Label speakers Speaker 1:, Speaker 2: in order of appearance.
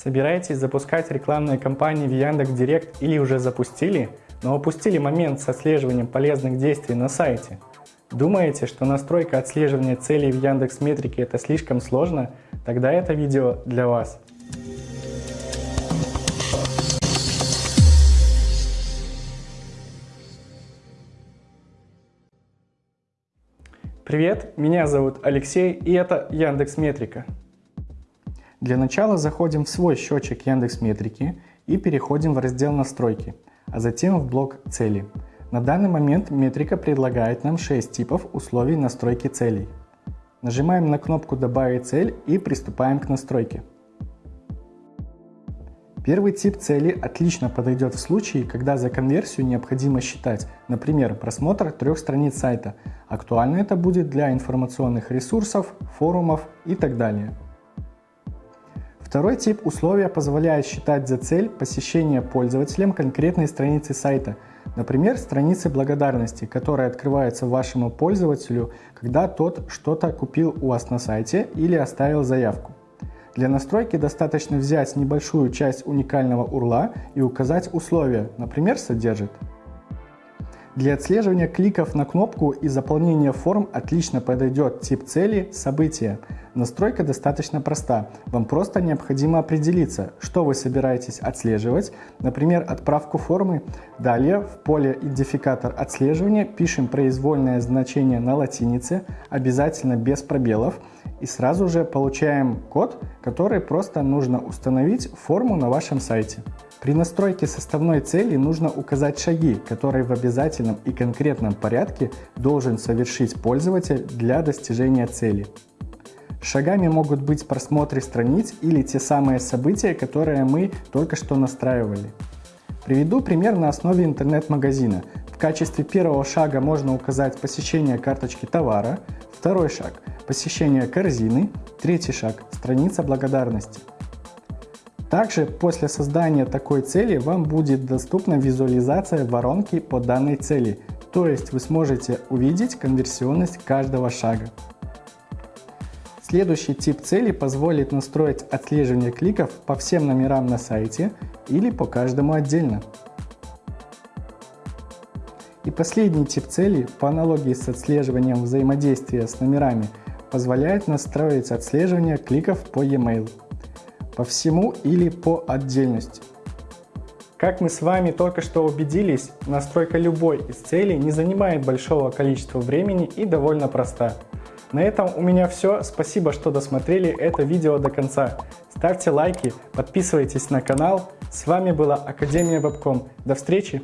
Speaker 1: Собираетесь запускать рекламные кампании в Яндекс.Директ или уже запустили, но упустили момент с отслеживанием полезных действий на сайте? Думаете, что настройка отслеживания целей в Яндекс Метрике это слишком сложно? Тогда это видео для вас. Привет, меня зовут Алексей и это Яндекс Метрика. Для начала заходим в свой счетчик Яндекс Метрики и переходим в раздел «Настройки», а затем в блок «Цели». На данный момент метрика предлагает нам 6 типов условий настройки целей. Нажимаем на кнопку «Добавить цель» и приступаем к настройке. Первый тип цели отлично подойдет в случае, когда за конверсию необходимо считать, например, просмотр трех страниц сайта. Актуально это будет для информационных ресурсов, форумов и так далее. Второй тип условия позволяет считать за цель посещение пользователем конкретной страницы сайта, например, страницы благодарности, которая открывается вашему пользователю, когда тот что-то купил у вас на сайте или оставил заявку. Для настройки достаточно взять небольшую часть уникального URL и указать условия, например, содержит для отслеживания кликов на кнопку и заполнения форм отлично подойдет тип цели «События». Настройка достаточно проста. Вам просто необходимо определиться, что вы собираетесь отслеживать, например, отправку формы. Далее в поле «Идентификатор отслеживания» пишем произвольное значение на латинице, обязательно без пробелов, и сразу же получаем код, который просто нужно установить форму на вашем сайте. При настройке составной цели нужно указать шаги, которые в обязательном и конкретном порядке должен совершить пользователь для достижения цели. Шагами могут быть просмотры страниц или те самые события, которые мы только что настраивали. Приведу пример на основе интернет-магазина. В качестве первого шага можно указать посещение карточки товара, второй шаг – посещение корзины, третий шаг – страница благодарности. Также после создания такой цели вам будет доступна визуализация воронки по данной цели, то есть вы сможете увидеть конверсионность каждого шага. Следующий тип цели позволит настроить отслеживание кликов по всем номерам на сайте или по каждому отдельно. И последний тип цели, по аналогии с отслеживанием взаимодействия с номерами, позволяет настроить отслеживание кликов по e-mail по всему или по отдельности. Как мы с вами только что убедились, настройка любой из целей не занимает большого количества времени и довольно проста. На этом у меня все. Спасибо, что досмотрели это видео до конца. Ставьте лайки, подписывайтесь на канал. С вами была Академия Вебком. До встречи!